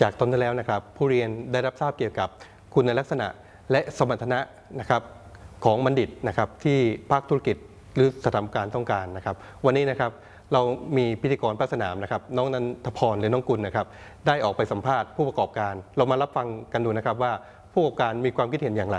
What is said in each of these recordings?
จากตอนที่แล้วนะครับ ผู้เรียนได้รับทราบเกี่ยวกับคุณลักษณะและสมรรถนะนะครับของบัณฑิตนะครับที่ภาคธุรกิจหรือสถานการณ์ต้องการนะครับ วันนี้นะครับเรามีพิธีกรภาคสนามนะครับ น้องนันทพรหรือน้องกุลนะครับ ได้ออกไปสัมภาษณ์ผู้ประกอบการ เรามารับฟังกันดูนะครับว่าผู้ประกอบการมีความคิดเห็นอย่างไร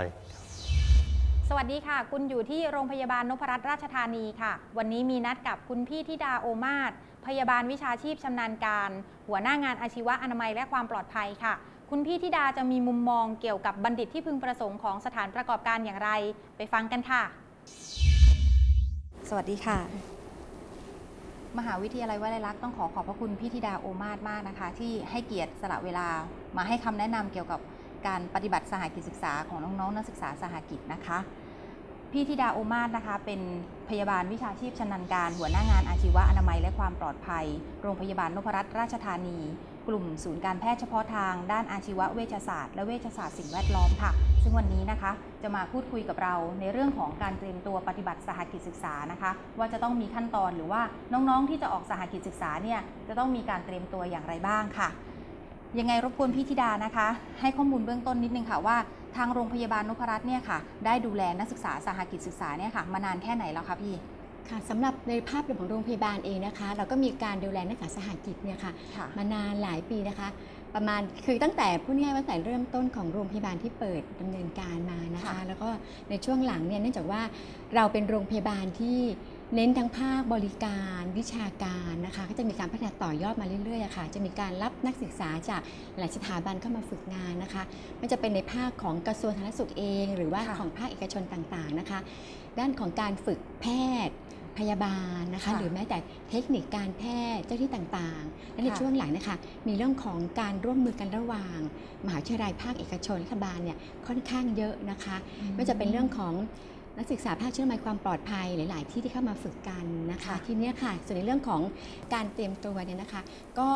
สวัสดีค่ะ คุณอยู่ที่โรงพยาบาลนพรัตน์ราชธานีค่ะ วันนี้มีนัดกับคุณพี่ธิดาโอมาศ พยาบาลวิชาชีพชำนาญการ หัวหน้างานอาชีวะอนามัยและความปลอดภัยค่ะ คุณพี่ธิดาจะมีมุมมองเกี่ยวกับบัณฑิตที่พึงประสงค์ของสถานประกอบการอย่างไร ไปฟังกันค่ะ สวัสดีค่ะ มหาวิทยาลัยวลัยลักษณ์ต้องขอขอบพระคุณพี่ธิดาโอมาศมากนะคะ ที่ให้เกียรติสละเวลามาให้คำแนะนำเกี่ยวกับการปฏิบัติสหกิจศึกษาของน้องๆนักศึกษาสหกิจนะคะ พี่ธิดาโอมาศนะคะเป็นพยาบาลวิชาชีพชำนาญการ หัวหน้างานอาชีวะอนามัยและความปลอดภัย โรงพยาบาลนพรัตน์ราชธานี กลุ่มศูนย์การแพทย์เฉพาะทาง ด้านอาชีวะเวชศาสตร์และเวชศาสตร์สิ่งแวดล้อมค่ะ ซึ่งวันนี้นะคะ จะมาพูดคุยกับเราในเรื่องของการเตรียมตัวปฏิบัติสหกิจศึกษานะคะ ว่าจะต้องมีขั้นตอนหรือว่าน้องๆที่จะออกสหกิจศึกษาเนี่ยจะต้องมีการเตรียมตัวอย่างไรบ้างค่ะยังไงรบกวนพี่ธิดานะคะ ให้ข้อมูลเบื้องต้นนิดนึงค่ะว่า ทางโรงพยาบาลนพรัตน์เนี่ยค่ะ ได้ดูแลนักศึกษาสหกิจศึกษาเนี่ยค่ะมานานแค่ไหนแล้วคะพี่ค่ะสำหรับในภาพรวมของโรงพยาบาลเองนะคะ เราก็มีการดูแลนักศึกษาสหกิจเนี่ยค่ะค่ะมานานหลายปีนะคะ ประมาณคือตั้งแต่พูดง่ายๆว่าตั้งแต่เริ่มต้นของโรงพยาบาลที่เปิดดำเนินการมานะคะค่ะแล้วก็ในช่วงหลังเนี่ยเนื่องจากว่าเราเป็นโรงพยาบาลที่ เน้นทั้งภาคบริการวิชาการนะคะก็จะมีการพัฒนาต่อยอดมาเรื่อยๆอะค่ะ จะมีการรับนักศึกษาจากหลายสถาบันเข้ามาฝึกงานนะคะไม่จะเป็นในภาคของกระทรวงสาธารณสุขเอง หรือว่าค่ะของภาคเอกชนต่างๆนะคะ ด้านของการฝึกแพทย์พยาบาลนะคะค่ะหรือแม้แต่เทคนิคการแพทย์เจ้าที่ต่างๆ และในค่ะช่วงหลังนะคะ มีเรื่องของการร่วมมือกันระหว่าง มหาวิทยาลัยภาคเอกชนรัฐบาลเนี่ยค่อนข้างเยอะนะคะไม่ว่าจะเป็นเรื่องของ นักศึกษาภาคเชื่อมายความปลอดภัยหลาย ๆ ที่ที่เข้ามาฝึกกันนะคะค่ะทีเนี้ยค่ะส่วนในเรื่องของการเตรียมตัวเนี่ยนะคะ ก็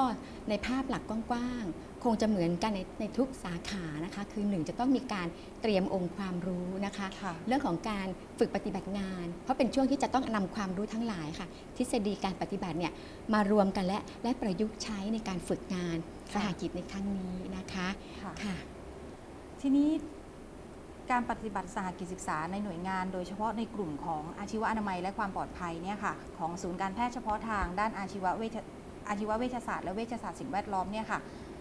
ในภาพหลักกว้างๆคงจะเหมือนกันในในทุกสาขานะคะ คือหนึ่งจะต้องมีการเตรียมองค์ความรู้นะคะค่ะเรื่องของการฝึกปฏิบัติงาน เพราะเป็นช่วงที่จะต้องนำความรู้ทั้งหลายค่ะ ทฤษฎีการปฏิบัติเนี่ยมารวมกันและและประยุกต์ใช้ในการฝึกงานสค่ะหกิจในครั้งนี้นะคะค่ะค่ะทีนี้ การปฏิบัติสหกิจศึกษาในหน่วยงาน โดยเฉพาะในกลุ่มของอาชีวะอนามัยและความปลอดภัยเนี่ยค่ะของศูนย์การแพทย์เฉพาะทางด้านอาชีวเวชอาชีวเวชศาสตร์และเวชศาสตร์สิ่งแวดล้อมเนี่ยค่ะ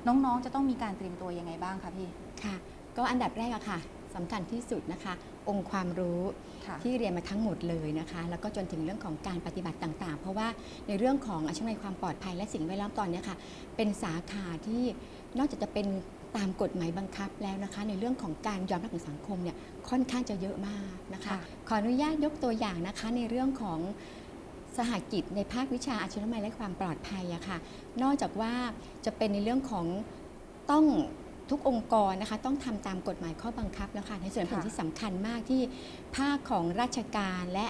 น้องๆ จะต้องมีการเตรียมตัวยังไงบ้างคะพี่ค่ะก็อันดับแรกอะค่ะสำคัญที่สุดนะคะ องค์ความรู้ที่เรียนมาทั้งหมดเลยนะคะ แล้วก็จนถึงเรื่องของการปฏิบัติต่างๆ เพราะว่าในเรื่องของอาชีพในความปลอดภัยและสิ่งแวดล้อมตอนนี้ค่ะเป็นสาขาที่นอกจากจะเป็น ตามกฎหมายบังคับแล้วนะคะ ในเรื่องของการยอมรับของสังคมเนี่ยค่อนข้างจะเยอะมากนะคะค่ะขออนุญาตยกตัวอย่างนะคะในเรื่องของสหกิจในภาควิชาอาชีวะและความปลอดภัยอะค่ะ นอกจากว่าจะเป็นในเรื่องของต้องทุกองค์กรนะคะต้องทำตามกฎหมายข้อบังคับแล้วค่ะในส่วนผลค่ะที่สำคัญมากที่ภาคของราชการและ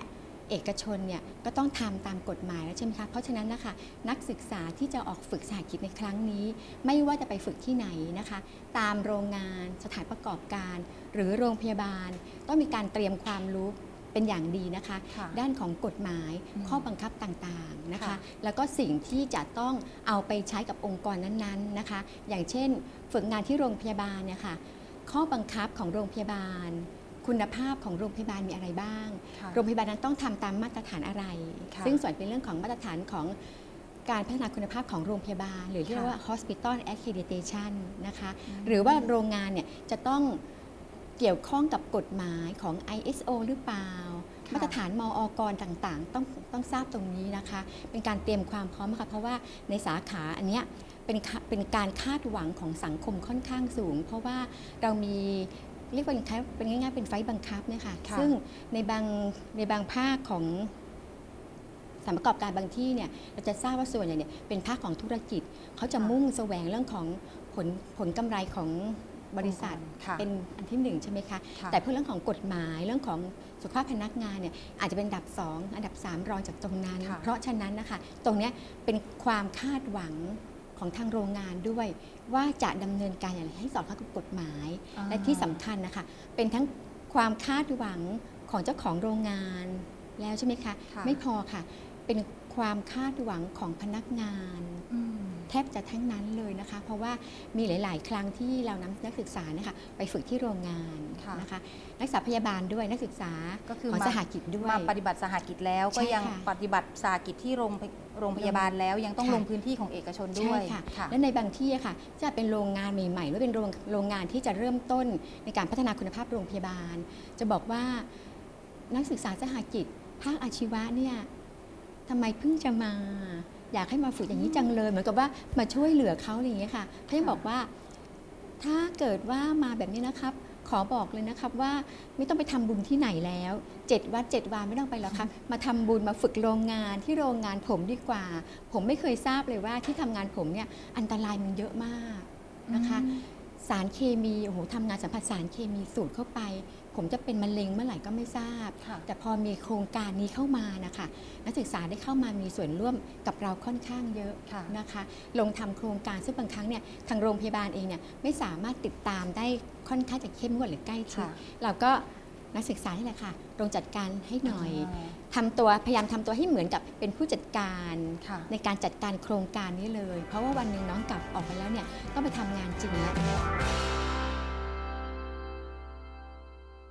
เอกชนเนี่ยก็ต้องทำตามกฎหมายแล้วใช่ไหมคะ เพราะฉะนั้นนะคะนักศึกษาที่จะออกฝึกสหกิจในครั้งนี้ ไม่ว่าจะไปฝึกที่ไหนนะคะ ตามโรงงานสถานประกอบการ หรือโรงพยาบาล ต้องมีการเตรียมความรู้เป็นอย่างดีนะคะค่ะด้านของกฎหมายอืมข้อบังคับต่างๆนะคะค่ะแล้วก็สิ่งที่จะต้องเอาไปใช้กับองค์กรนั้นๆนะคะ อย่างเช่น ฝึกงานที่โรงพยาบาลเนี่ยค่ะข้อบังคับของโรงพยาบาล คุณภาพของโรงพยาบาลมีอะไรบ้างค่ะโรงพยาบาลนั้นต้องทำตามมาตรฐานอะไรค่ะซึ่งส่วนเป็นเรื่องของมาตรฐานของการพัฒนาคุณภาพของโรงพยาบาล หรือเรียกว่า hospital accreditation นะคะอืมหรือว่าโรงงานเนี่ยจะต้องเกี่ยวข้องกับกฎหมายของ ISO หรือเปล่าค่ะมาตรฐานมออกรต่างๆ ต้องต้องทราบตรงนี้นะคะ เป็นการเตรียมความพร้อมค่ะเพราะว่าในสาขาอันเนี้ยเป็นค่ะเป็นการคาดหวังของสังคมค่อนข้างสูง เพราะว่าเรามี เรียกว่าเป็นคล้ายเป็นง่ายๆเป็นไฟล์บังคับเนี่ยค่ะค่ะซึ่งในบางในบางภาคของสถานประกอบการบางที่เนี่ยเราจะทราบว่าส่วนใหญ่เนี่ยเป็นภาคของธุรกิจเขาจะมุ่งแสวงเรื่องของผลผลกำไรของบริษัทค่ะเป็นอันที่หนึ่งใช่ไหมคะค่ะแต่เพื่อเรื่องของกฎหมายเรื่องของสุขภาพพนักงานเนี่ยอาจจะเป็นอันดับ 2 อันดับ 3 รองจากตรงนั้นค่ะเพราะฉะนั้นนะคะตรงเนี้ยเป็นความคาดหวัง ของทางโรงงานด้วย ว่าจะดำเนินการอย่างไรให้สอดคล้องกับกฎหมายอ่าและที่สำคัญนะคะ เป็นทั้งความคาดหวังของเจ้าของโรงงานแล้วใช่ไหมคะค่ะไม่พอค่ะ เป็นความคาดหวังของพนักงานอืม แทบจะทั้งนั้นเลยนะคะ เพราะว่ามีหลาย ๆ ครั้งที่เรานำนักศึกษาเนี่ยค่ะไปฝึกที่โรงงานค่ะนะคะนักศึกษาพยาบาลด้วยนักศึกษาก็คือของมาสหกิจด้วยมาปฏิบัติสหกิจแล้วก็ใช่ยังค่ะปฏิบัติสหกิจที่โรงพยโรงพยาบาลแล้วยังต้องค่ะลงพื้นที่ของเอกชนด้ใช่วยค่ะค่ะและในบางที่อะค่ะ จะเป็นโรงงานใหม่ๆหรือเป็นโรงโรงงานที่จะเริ่มต้นในการพัฒนาคุณภาพโรงพยาบาล จะบอกว่านักศึกษาสหกิจภาคอาชีวะเนี่ยทำไมเพิ่งจะมา อยากให้มาฝึกอย่างนี้จังเลยเหมือนกับว่ามาช่วยเหลือเขาอะไรอย่างเงี้ยค่ะเขายังบอกว่า ถ้าเกิดว่ามาแบบนี้นะครับ ขอบอกเลยนะครับว่าไม่ต้องไปทำบุญที่ไหนแล้วเจ็ดวัดเจ็ดวาไม่ต้องไปแล้วครับมาทำบุญมาฝึกโรงงานที่โรงงานผมดีกว่า ผมไม่เคยทราบเลยว่าที่ทำงานผมเนี่ยอันตรายมันเยอะมากนะคะสารเคมีโอ้โหทำงานสัมผัสสารเคมีสูดเข้าไป ผมจะเป็นมะเร็งเมื่อไหร่ก็ไม่ทราบค่ะแต่พอมีโครงการนี้เข้ามานะคะนักศึกษาได้เข้ามามีส่วนร่วมกับเราค่อนข้างเยอะค่ะนะคะ ลงทำโครงการซึ่งบางครั้งเนี่ยทางโรงพยาบาลเองเนี่ยไม่สามารถติดตามได้ค่อนข้างจะเข้มงวดหรือใกล้ชิดค่ะเราก็นักศึกษานี่แหละค่ะลงจัดการให้หน่อยาทำตัวพยายามทำตัวให้เหมือนกับเป็นผู้จัดการค่ะในการจัดการโครงการนี้เลย เพราะว่าวันหนึ่งน้องกลับออกไปแล้วเนี่ยต้องไปทำงานจริงแล้ว